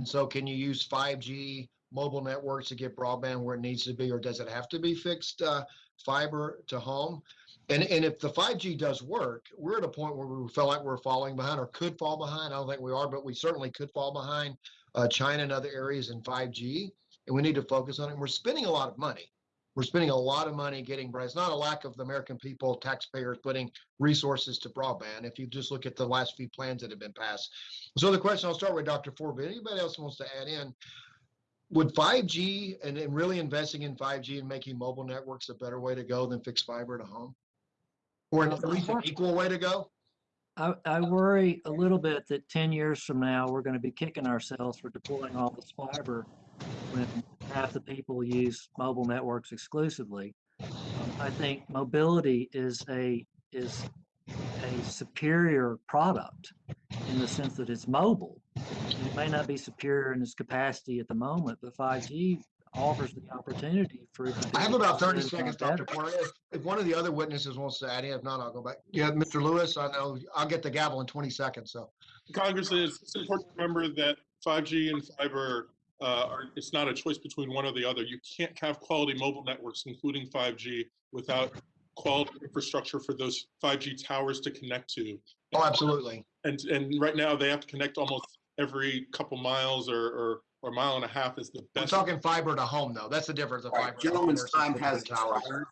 And so can you use 5G mobile networks to get broadband where it needs to be, or does it have to be fixed uh, fiber to home? And, and if the 5G does work, we're at a point where we feel like we're falling behind or could fall behind. I don't think we are, but we certainly could fall behind uh, China and other areas in 5G. And we need to focus on it. We're spending a lot of money. We're spending a lot of money getting, broadband. it's not a lack of the American people, taxpayers putting resources to broadband. If you just look at the last few plans that have been passed. So the question, I'll start with Dr. Ford, but anybody else wants to add in, would 5G and, and really investing in 5G and making mobile networks a better way to go than fixed fiber to home? Or at least an equal way to go? I, I worry a little bit that 10 years from now, we're going to be kicking ourselves for deploying all this fiber when half the people use mobile networks exclusively. Um, I think mobility is a is a superior product in the sense that it's mobile. It may not be superior in its capacity at the moment, but 5G offers the opportunity for it to be I have about 30 seconds. Dr. Porter. If, if one of the other witnesses wants to add in, if not, I'll go back. Yeah, Mr. Lewis, I know, I'll get the gavel in 20 seconds, so. Congressman, it's it's important to remember that 5G and fiber, uh, are, it's not a choice between one or the other. You can't have quality mobile networks, including 5G, without quality infrastructure for those 5G towers to connect to. Oh, absolutely. And, and right now, they have to connect almost every couple miles or, or, or mile and a half is the best. We're best. talking fiber to home, though. That's the difference of All fiber. right, to gentleman's time has towers. expired.